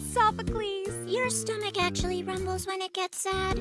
Sophocles. Your stomach actually rumbles when it gets sad.